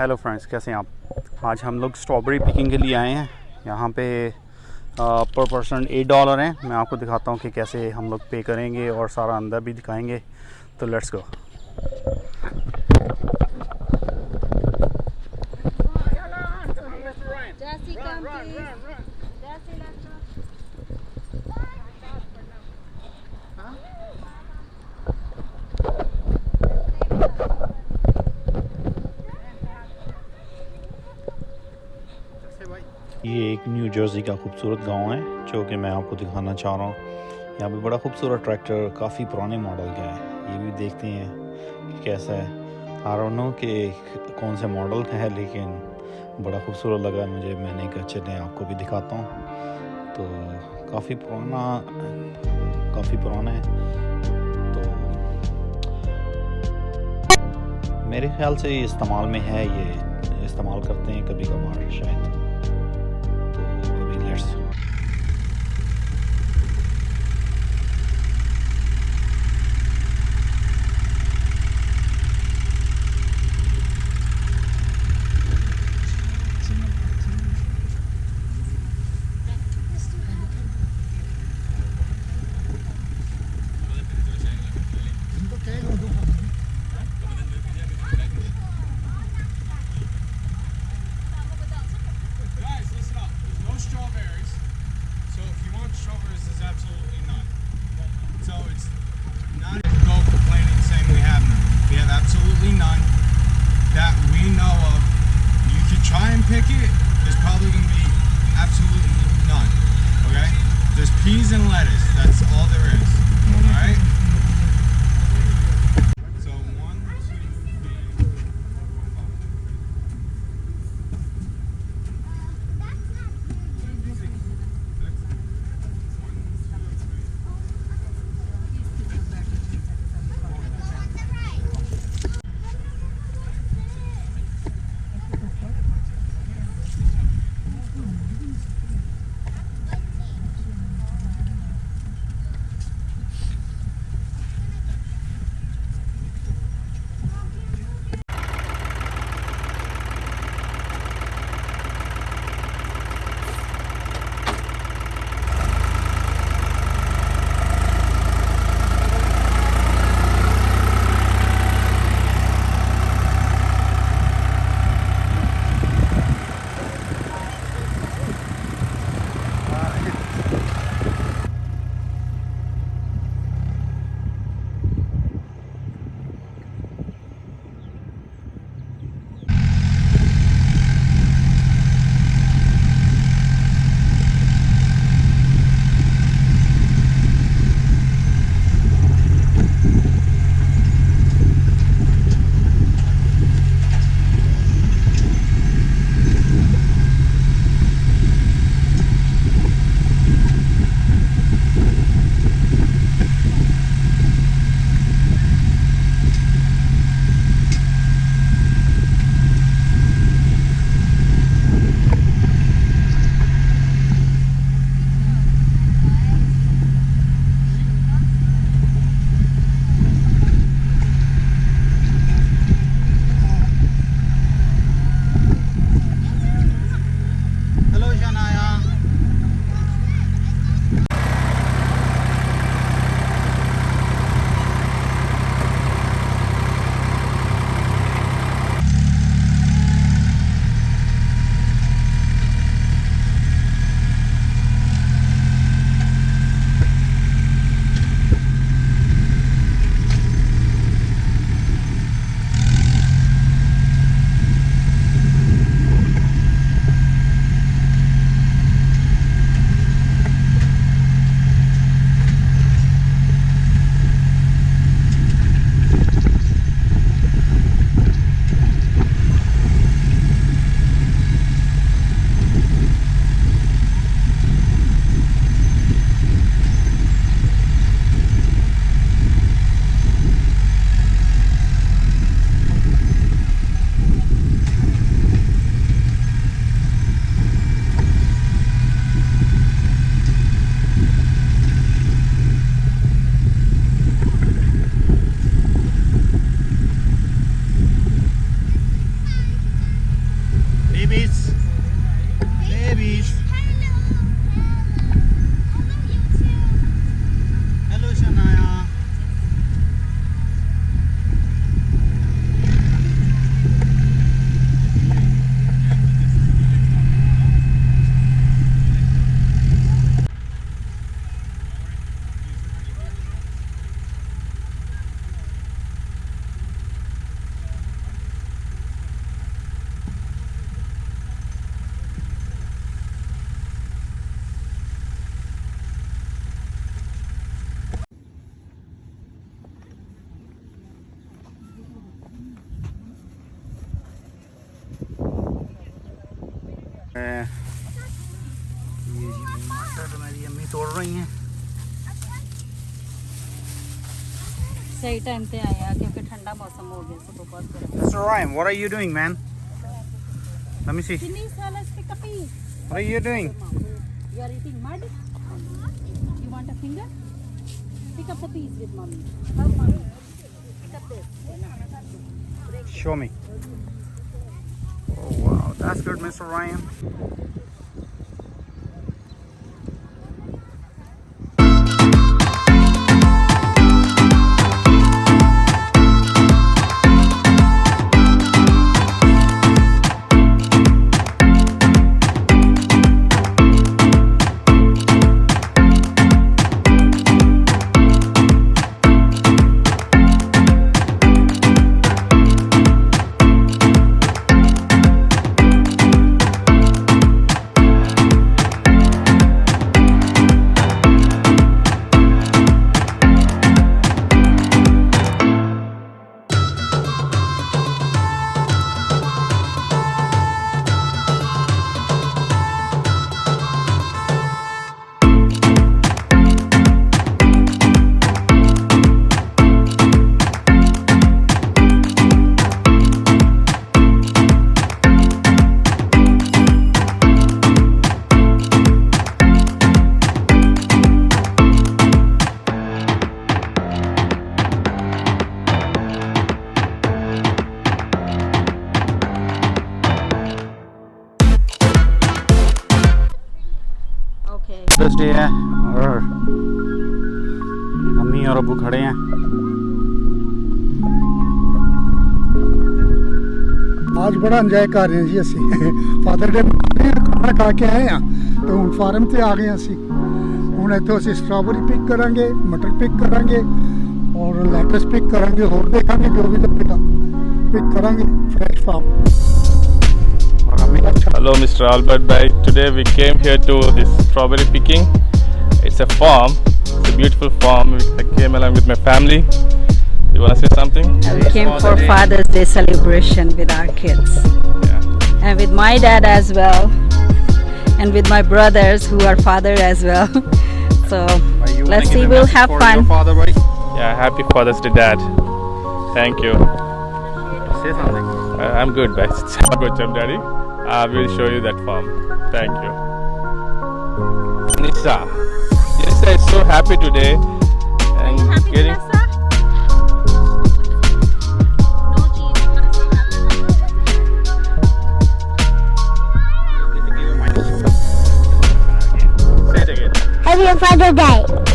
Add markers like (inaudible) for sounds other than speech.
Hello friends कैसे हैं आप आज हम लोग स्ट्रॉबेरी पिकिंग के लिए आए हैं यहाँ पे पर पर्सन एट डॉलर हैं मैं आपको दिखाता हूँ कि कैसे हम लोग पे करेंगे और सारा अंदर भी दिखाएंगे तो लेट्स गो न्यू जर्सी का खूबसूरत गांव है जो कि मैं आपको दिखाना चाह रहा हूँ यहाँ पे बड़ा खूबसूरत ट्रैक्टर काफ़ी पुराने मॉडल का है ये भी देखते हैं कि कैसा है आरोनो के कौन से मॉडल का है लेकिन बड़ा खूबसूरत लगा मुझे मैंने कहा चले आपको भी दिखाता हूँ तो काफ़ी पुराना काफ़ी पुराना है तो मेरे ख्याल से इस्तेमाल में है ये इस्तेमाल करते हैं कभी कभार शायद you know of, you could try and pick it, there's probably going to be absolutely none, okay? There's peas and lettuce, that's all there is, alright? Mr. Ryan, What are you doing, man? Let me see. What are you doing? You are eating mud? You want a finger? Pick up the piece with mommy. Help mommy. Pick up this. Show me. Oh wow, that's good Mr. Ryan. आज बड़ा enjoy कर रहे हैं जी ਅਸੀਂ father day ਖਾਣਾ ਖਾ ਕੇ ਆਏ ਆ ਤੇ ਹੁਣ ਫਾਰਮ ਤੇ ਆ ਗਏ ਅਸੀਂ ਹੁਣ ਇੱਥੋਂ ਅਸੀਂ ਸਟ੍ਰਾਬੇਰੀ ਪਿਕ ਕਰਾਂਗੇ ਮਟਰ ਪਿਕ ਕਰਾਂਗੇ ਔਰ ਲੈਟਸ ਪਿਕ ਕਰਾਂਗੇ ਹੋਰ ਦੇਖਾਂਗੇ ਜੋ ਵੀ ਤੱਕਾ ਪਿਕ ਕਰਾਂਗੇ fresh farm hello mister albert bhai today we came here to this strawberry picking It's a farm. It's a beautiful farm. I came along with my family. You want to say something? We came for Day. Father's Day celebration with our kids. Yeah. And with my dad as well. And with my brothers who are father as well. (laughs) so let's see, we'll have fun. Father, right? Yeah, happy Father's Day, Dad. Thank you. Say something. Uh, I'm good, (laughs) best. I'm good, Jam Daddy. I uh, will show you that farm. Thank you. Nissa so happy today. And happy getting... day.